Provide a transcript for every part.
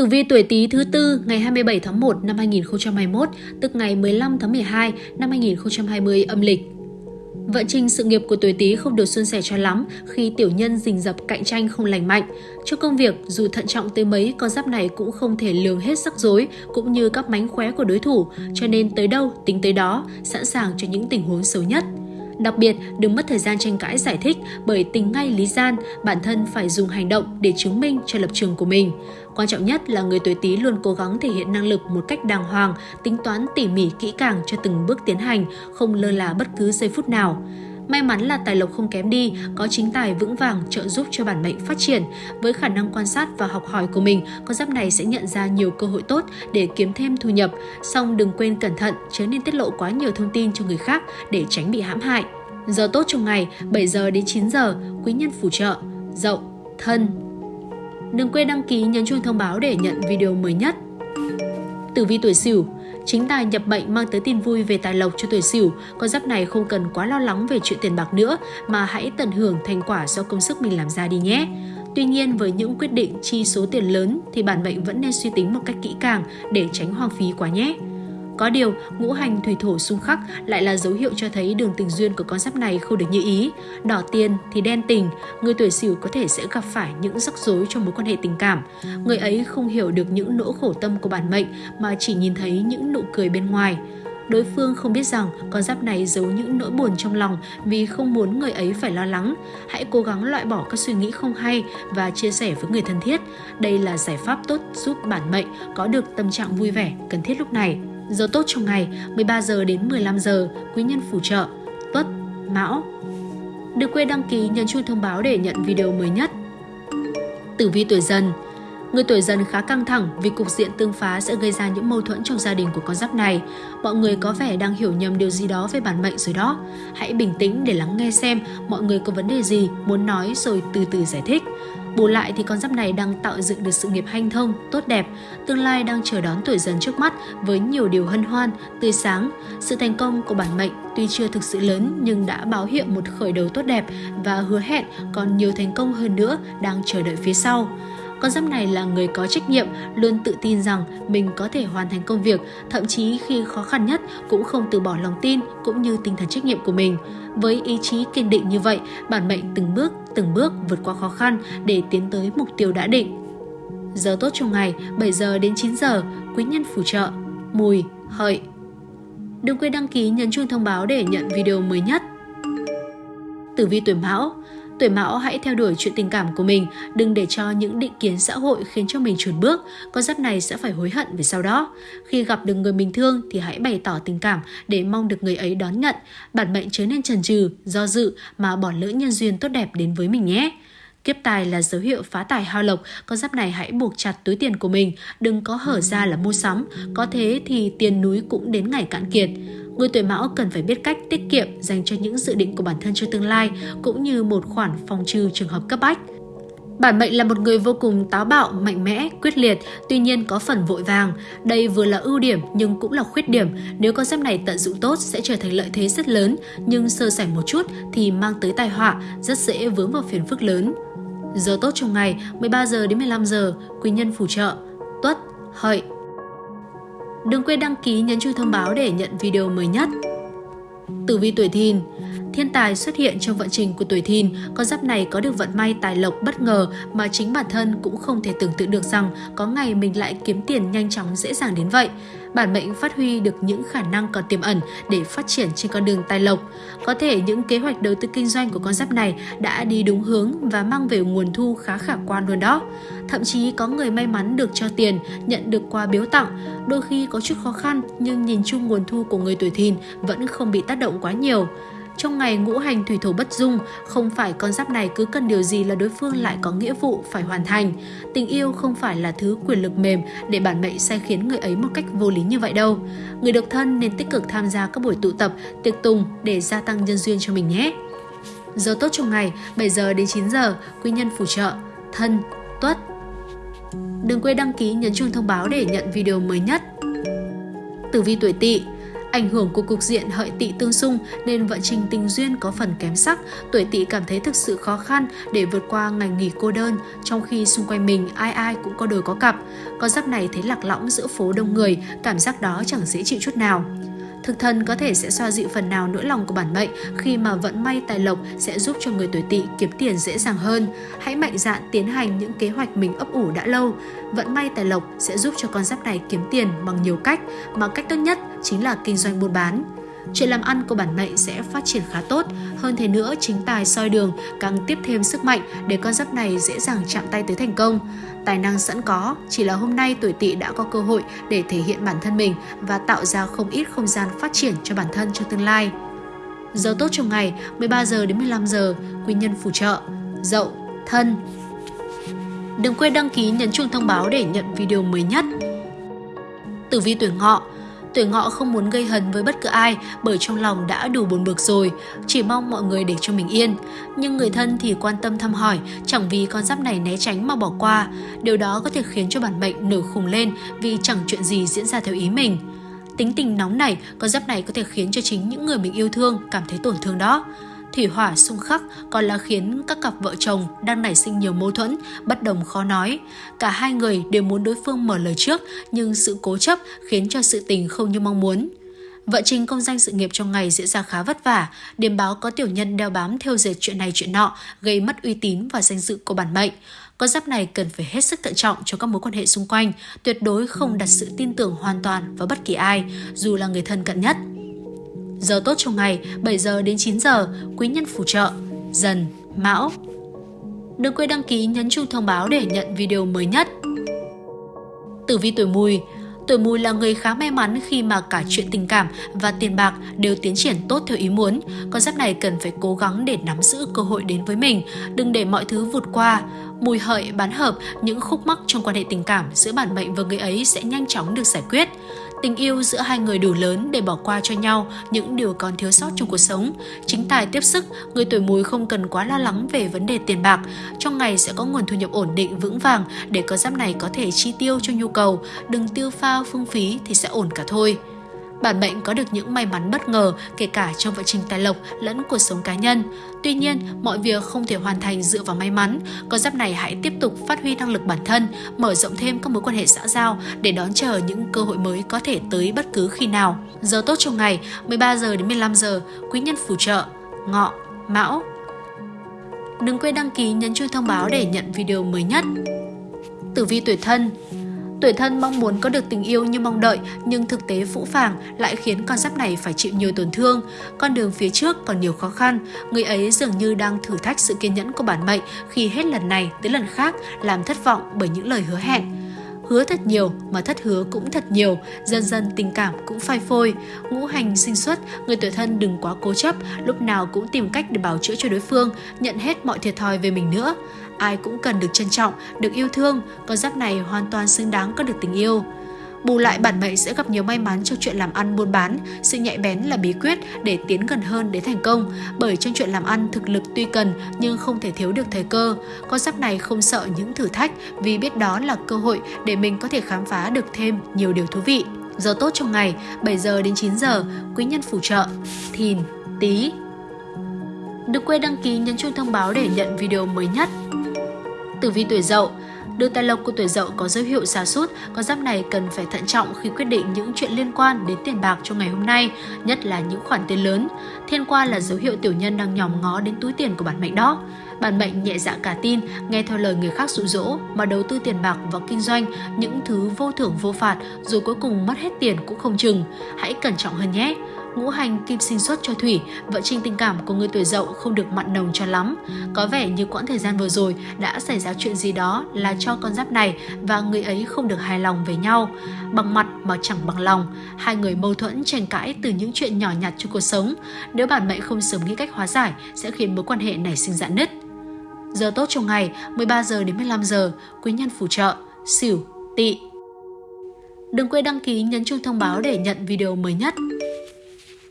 Tử vi tuổi Tý thứ tư ngày 27 tháng 1 năm 2021, tức ngày 15 tháng 12 năm 2020 âm lịch. Vận trình sự nghiệp của tuổi Tý không được suôn sẻ cho lắm khi tiểu nhân rình rập cạnh tranh không lành mạnh. Cho công việc, dù thận trọng tới mấy, con giáp này cũng không thể lường hết rắc rối cũng như các mánh khóe của đối thủ, cho nên tới đâu tính tới đó, sẵn sàng cho những tình huống xấu nhất. Đặc biệt, đừng mất thời gian tranh cãi giải thích bởi tình ngay lý gian, bản thân phải dùng hành động để chứng minh cho lập trường của mình. Quan trọng nhất là người tuổi Tý luôn cố gắng thể hiện năng lực một cách đàng hoàng, tính toán tỉ mỉ kỹ càng cho từng bước tiến hành, không lơ là bất cứ giây phút nào. May mắn là tài lộc không kém đi, có chính tài vững vàng trợ giúp cho bản mệnh phát triển. Với khả năng quan sát và học hỏi của mình, con giáp này sẽ nhận ra nhiều cơ hội tốt để kiếm thêm thu nhập. Song đừng quên cẩn thận, chớ nên tiết lộ quá nhiều thông tin cho người khác để tránh bị hãm hại. Giờ tốt trong ngày 7 giờ đến 9 giờ, quý nhân phù trợ, dậu, thân. Đừng quên đăng ký nhấn chuông thông báo để nhận video mới nhất. Tử vi tuổi Sửu Chính tài nhập mệnh mang tới tin vui về tài lộc cho tuổi Sửu, con giáp này không cần quá lo lắng về chuyện tiền bạc nữa mà hãy tận hưởng thành quả do công sức mình làm ra đi nhé. Tuy nhiên với những quyết định chi số tiền lớn thì bản mệnh vẫn nên suy tính một cách kỹ càng để tránh hoang phí quá nhé. Có điều, ngũ hành thủy thổ xung khắc lại là dấu hiệu cho thấy đường tình duyên của con giáp này không được như ý. Đỏ tiền thì đen tình, người tuổi sửu có thể sẽ gặp phải những rắc rối trong mối quan hệ tình cảm. Người ấy không hiểu được những nỗi khổ tâm của bản mệnh mà chỉ nhìn thấy những nụ cười bên ngoài. Đối phương không biết rằng con giáp này giấu những nỗi buồn trong lòng vì không muốn người ấy phải lo lắng. Hãy cố gắng loại bỏ các suy nghĩ không hay và chia sẻ với người thân thiết. Đây là giải pháp tốt giúp bản mệnh có được tâm trạng vui vẻ cần thiết lúc này. Giờ tốt trong ngày 13 giờ đến 15 giờ, quý nhân phù trợ, tuất, mão. Đừng quên đăng ký nhấn chuông thông báo để nhận video mới nhất. Tử vi tuổi dần Người tuổi dần khá căng thẳng vì cục diện tương phá sẽ gây ra những mâu thuẫn trong gia đình của con giáp này. Mọi người có vẻ đang hiểu nhầm điều gì đó về bản mệnh rồi đó. Hãy bình tĩnh để lắng nghe xem mọi người có vấn đề gì muốn nói rồi từ từ giải thích. Bù lại thì con giáp này đang tạo dựng được sự nghiệp hanh thông, tốt đẹp, tương lai đang chờ đón tuổi dần trước mắt với nhiều điều hân hoan, tươi sáng. Sự thành công của bản mệnh tuy chưa thực sự lớn nhưng đã báo hiệu một khởi đầu tốt đẹp và hứa hẹn còn nhiều thành công hơn nữa đang chờ đợi phía sau. Con giáp này là người có trách nhiệm, luôn tự tin rằng mình có thể hoàn thành công việc, thậm chí khi khó khăn nhất cũng không từ bỏ lòng tin cũng như tinh thần trách nhiệm của mình. Với ý chí kiên định như vậy, bản mệnh từng bước, từng bước vượt qua khó khăn để tiến tới mục tiêu đã định. Giờ tốt trong ngày 7 giờ đến 9 giờ, quý nhân phù trợ, mùi, hợi. Đừng quên đăng ký nhấn chuông thông báo để nhận video mới nhất. Tử vi tuổi Mão Tuổi Mão hãy theo đuổi chuyện tình cảm của mình, đừng để cho những định kiến xã hội khiến cho mình chùn bước. Con giáp này sẽ phải hối hận về sau đó. Khi gặp được người mình thương thì hãy bày tỏ tình cảm để mong được người ấy đón nhận. Bản mệnh chớ nên chần chừ, do dự mà bỏ lỡ nhân duyên tốt đẹp đến với mình nhé. Kiếp tài là dấu hiệu phá tài hao lộc, con giáp này hãy buộc chặt túi tiền của mình, đừng có hở ra là mua sắm, có thế thì tiền núi cũng đến ngày cạn kiệt. Người tuổi mão cần phải biết cách tiết kiệm dành cho những dự định của bản thân cho tương lai, cũng như một khoản phòng trừ trường hợp cấp bách. Bản mệnh là một người vô cùng táo bạo, mạnh mẽ, quyết liệt, tuy nhiên có phần vội vàng. Đây vừa là ưu điểm nhưng cũng là khuyết điểm. Nếu con giáp này tận dụng tốt sẽ trở thành lợi thế rất lớn, nhưng sơ sẩy một chút thì mang tới tai họa, rất dễ vướng vào phiền phức lớn. Giờ tốt trong ngày 13 giờ đến 15 giờ, quý nhân phù trợ, tuất, hợi. Đừng quên đăng ký, nhấn chuông thông báo để nhận video mới nhất. Tử vi tuổi thìn Thiên tài xuất hiện trong vận trình của tuổi thìn, con giáp này có được vận may tài lộc bất ngờ mà chính bản thân cũng không thể tưởng tượng được rằng có ngày mình lại kiếm tiền nhanh chóng dễ dàng đến vậy. Bản mệnh phát huy được những khả năng còn tiềm ẩn để phát triển trên con đường tài lộc. Có thể những kế hoạch đầu tư kinh doanh của con giáp này đã đi đúng hướng và mang về nguồn thu khá khả quan luôn đó. Thậm chí có người may mắn được cho tiền, nhận được quà biếu tặng. Đôi khi có chút khó khăn nhưng nhìn chung nguồn thu của người tuổi thìn vẫn không bị tác động quá nhiều. Trong ngày ngũ hành thủy thổ bất dung, không phải con giáp này cứ cần điều gì là đối phương lại có nghĩa vụ phải hoàn thành. Tình yêu không phải là thứ quyền lực mềm để bản mệnh sai khiến người ấy một cách vô lý như vậy đâu. Người độc thân nên tích cực tham gia các buổi tụ tập, tiệc tùng để gia tăng nhân duyên cho mình nhé. Giờ tốt trong ngày 7 giờ đến 9 giờ, quý nhân phù trợ, thân, tuất. Đừng quên đăng ký nhấn chuông thông báo để nhận video mới nhất. Tử vi tuổi tỵ Ảnh hưởng của cục diện hợi tỵ tương xung nên vận trình tình duyên có phần kém sắc, tuổi tỵ cảm thấy thực sự khó khăn để vượt qua ngày nghỉ cô đơn, trong khi xung quanh mình ai ai cũng có đôi có cặp. Con giáp này thấy lạc lõng giữa phố đông người, cảm giác đó chẳng dễ chịu chút nào. Thực thần có thể sẽ xoa dịu phần nào nỗi lòng của bản mệnh khi mà vận may tài lộc sẽ giúp cho người tuổi tỵ kiếm tiền dễ dàng hơn. Hãy mạnh dạn tiến hành những kế hoạch mình ấp ủ đã lâu. Vận may tài lộc sẽ giúp cho con giáp này kiếm tiền bằng nhiều cách, mà cách tốt nhất chính là kinh doanh buôn bán. Chuyện làm ăn của bản mệnh sẽ phát triển khá tốt, hơn thế nữa chính tài soi đường càng tiếp thêm sức mạnh để con giáp này dễ dàng chạm tay tới thành công. Tài năng sẵn có, chỉ là hôm nay tuổi tỵ đã có cơ hội để thể hiện bản thân mình và tạo ra không ít không gian phát triển cho bản thân trong tương lai. Giờ tốt trong ngày 13 giờ đến 15 giờ, quý nhân phù trợ, dậu, thân. Đừng quên đăng ký nhấn chuông thông báo để nhận video mới nhất. Tử vi tuổi ngọ Tuổi ngọ không muốn gây hấn với bất cứ ai bởi trong lòng đã đủ buồn bực rồi, chỉ mong mọi người để cho mình yên. Nhưng người thân thì quan tâm thăm hỏi, chẳng vì con giáp này né tránh mà bỏ qua. Điều đó có thể khiến cho bản mệnh nổi khùng lên vì chẳng chuyện gì diễn ra theo ý mình. Tính tình nóng này, con giáp này có thể khiến cho chính những người mình yêu thương cảm thấy tổn thương đó. Thủy hỏa xung khắc còn là khiến các cặp vợ chồng đang nảy sinh nhiều mâu thuẫn, bất đồng khó nói. Cả hai người đều muốn đối phương mở lời trước, nhưng sự cố chấp khiến cho sự tình không như mong muốn. Vợ trình công danh sự nghiệp trong ngày diễn ra khá vất vả, điểm báo có tiểu nhân đeo bám theo dệt chuyện này chuyện nọ, gây mất uy tín và danh dự của bản mệnh. Con giáp này cần phải hết sức thận trọng cho các mối quan hệ xung quanh, tuyệt đối không đặt sự tin tưởng hoàn toàn vào bất kỳ ai, dù là người thân cận nhất. Giờ tốt trong ngày 7 giờ đến 9 giờ, quý nhân phù trợ, dần, mão. Đừng quên đăng ký nhấn chuông thông báo để nhận video mới nhất. Tử vi tuổi mùi Tuổi mùi là người khá may mắn khi mà cả chuyện tình cảm và tiền bạc đều tiến triển tốt theo ý muốn. Con giáp này cần phải cố gắng để nắm giữ cơ hội đến với mình, đừng để mọi thứ vụt qua. Mùi hợi bán hợp, những khúc mắc trong quan hệ tình cảm giữa bản mệnh và người ấy sẽ nhanh chóng được giải quyết. Tình yêu giữa hai người đủ lớn để bỏ qua cho nhau những điều còn thiếu sót trong cuộc sống. Chính tài tiếp sức, người tuổi mùi không cần quá lo lắng về vấn đề tiền bạc. Trong ngày sẽ có nguồn thu nhập ổn định vững vàng để con giáp này có thể chi tiêu cho nhu cầu, đừng tiêu pha phung phí thì sẽ ổn cả thôi. Bản mệnh có được những may mắn bất ngờ kể cả trong vận trình tài lộc lẫn cuộc sống cá nhân. Tuy nhiên, mọi việc không thể hoàn thành dựa vào may mắn. Con giáp này hãy tiếp tục phát huy năng lực bản thân, mở rộng thêm các mối quan hệ xã giao để đón chờ những cơ hội mới có thể tới bất cứ khi nào. Giờ tốt trong ngày 13 giờ đến 15 giờ, quý nhân phù trợ, ngọ, mão. Đừng quên đăng ký nhấn chuông thông báo để nhận video mới nhất. Tử vi tuổi thân Tuổi thân mong muốn có được tình yêu như mong đợi nhưng thực tế phũ phàng lại khiến con giáp này phải chịu nhiều tổn thương. Con đường phía trước còn nhiều khó khăn, người ấy dường như đang thử thách sự kiên nhẫn của bản mệnh khi hết lần này tới lần khác làm thất vọng bởi những lời hứa hẹn. Hứa thật nhiều mà thất hứa cũng thật nhiều, dần dần tình cảm cũng phai phôi. Ngũ hành sinh xuất, người tuổi thân đừng quá cố chấp, lúc nào cũng tìm cách để bảo chữa cho đối phương, nhận hết mọi thiệt thòi về mình nữa. Ai cũng cần được trân trọng, được yêu thương, con giáp này hoàn toàn xứng đáng có được tình yêu. Bù lại bản mệnh sẽ gặp nhiều may mắn trong chuyện làm ăn buôn bán, sự nhạy bén là bí quyết để tiến gần hơn đến thành công, bởi trong chuyện làm ăn thực lực tuy cần nhưng không thể thiếu được thời cơ. Con giáp này không sợ những thử thách vì biết đó là cơ hội để mình có thể khám phá được thêm nhiều điều thú vị. Giờ tốt trong ngày 7 giờ đến 9 giờ, quý nhân phù trợ, thìn, tí. Đừng quên đăng ký nhấn chuông thông báo để nhận video mới nhất. Tử vi tuổi dậu Đường tài lộc của tuổi dậu có dấu hiệu xa sút con giáp này cần phải thận trọng khi quyết định những chuyện liên quan đến tiền bạc trong ngày hôm nay, nhất là những khoản tiền lớn. Thiên qua là dấu hiệu tiểu nhân đang nhòm ngó đến túi tiền của bản mệnh đó. Bản mệnh nhẹ dạ cả tin, nghe theo lời người khác dụ dỗ mà đầu tư tiền bạc vào kinh doanh, những thứ vô thưởng vô phạt rồi cuối cùng mất hết tiền cũng không chừng. Hãy cẩn trọng hơn nhé ngũ hành kim sinh xuất cho thủy, vợ trình tình cảm của người tuổi dậu không được mặn nồng cho lắm. Có vẻ như quãng thời gian vừa rồi đã xảy ra chuyện gì đó là cho con giáp này và người ấy không được hài lòng với nhau. Bằng mặt mà chẳng bằng lòng, hai người mâu thuẫn tranh cãi từ những chuyện nhỏ nhặt trong cuộc sống. Nếu bản mệnh không sớm nghĩ cách hóa giải sẽ khiến mối quan hệ này sinh dạn nứt. Giờ tốt trong ngày 13 giờ đến 15 giờ, quý nhân phù trợ, sửu, tỵ. Đừng quên đăng ký nhấn chuông thông báo để nhận video mới nhất.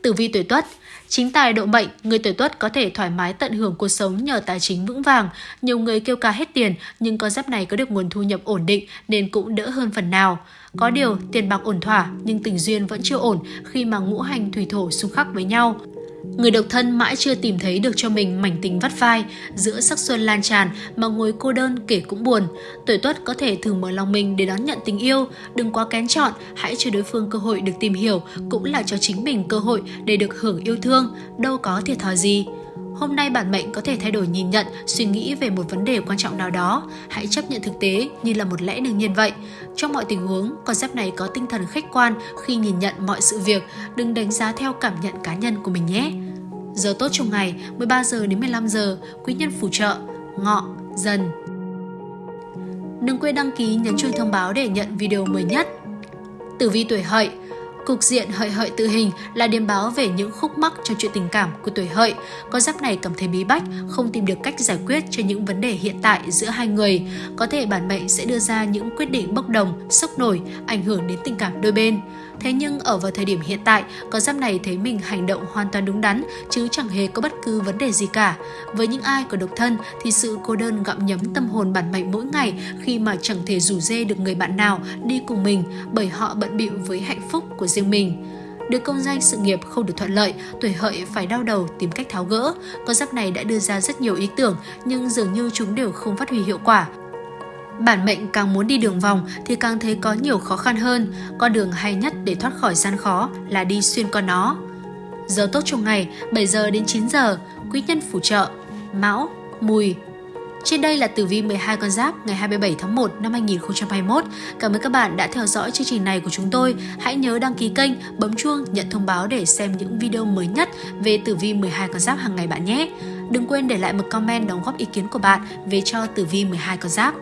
Tử vi tuổi Tuất Chính tài độ mệnh, người tuổi tuất có thể thoải mái tận hưởng cuộc sống nhờ tài chính vững vàng. Nhiều người kêu ca hết tiền, nhưng con giáp này có được nguồn thu nhập ổn định nên cũng đỡ hơn phần nào. Có điều, tiền bạc ổn thỏa nhưng tình duyên vẫn chưa ổn khi mà ngũ hành thủy thổ xung khắc với nhau. Người độc thân mãi chưa tìm thấy được cho mình mảnh tình vắt vai, giữa sắc xuân lan tràn mà ngồi cô đơn kể cũng buồn. Tuổi tuất có thể thử mở lòng mình để đón nhận tình yêu, đừng quá kén chọn, hãy cho đối phương cơ hội được tìm hiểu, cũng là cho chính mình cơ hội để được hưởng yêu thương, đâu có thiệt thòi gì. Hôm nay bản mệnh có thể thay đổi nhìn nhận, suy nghĩ về một vấn đề quan trọng nào đó. Hãy chấp nhận thực tế như là một lẽ đương nhiên vậy. Trong mọi tình huống, con giáp này có tinh thần khách quan khi nhìn nhận mọi sự việc, đừng đánh giá theo cảm nhận cá nhân của mình nhé. Giờ tốt trong ngày 13 giờ đến 15 giờ, quý nhân phù trợ, ngọ, dần. Đừng quên đăng ký nhấn chuông thông báo để nhận video mới nhất. Tử vi tuổi hợi Cục diện hợi hợi tự hình là điểm báo về những khúc mắc trong chuyện tình cảm của tuổi hợi. Con giáp này cảm thấy bí bách, không tìm được cách giải quyết cho những vấn đề hiện tại giữa hai người. Có thể bản mệnh sẽ đưa ra những quyết định bốc đồng, sốc nổi, ảnh hưởng đến tình cảm đôi bên. Thế nhưng ở vào thời điểm hiện tại, con giáp này thấy mình hành động hoàn toàn đúng đắn chứ chẳng hề có bất cứ vấn đề gì cả. Với những ai có độc thân thì sự cô đơn gặm nhấm tâm hồn bản mệnh mỗi ngày khi mà chẳng thể rủ dê được người bạn nào đi cùng mình bởi họ bận bịu với hạnh phúc của riêng mình. Được công danh sự nghiệp không được thuận lợi, tuổi hợi phải đau đầu tìm cách tháo gỡ. Con giáp này đã đưa ra rất nhiều ý tưởng nhưng dường như chúng đều không phát huy hiệu quả. Bản mệnh càng muốn đi đường vòng thì càng thấy có nhiều khó khăn hơn. Con đường hay nhất để thoát khỏi gian khó là đi xuyên qua nó. Giờ tốt trong ngày 7 giờ đến 9 giờ, quý nhân phù trợ, mão, mùi, trên đây là tử vi 12 con giáp ngày 27 tháng 1 năm 2021. Cảm ơn các bạn đã theo dõi chương trình này của chúng tôi. Hãy nhớ đăng ký kênh, bấm chuông, nhận thông báo để xem những video mới nhất về tử vi 12 con giáp hàng ngày bạn nhé. Đừng quên để lại một comment đóng góp ý kiến của bạn về cho tử vi 12 con giáp.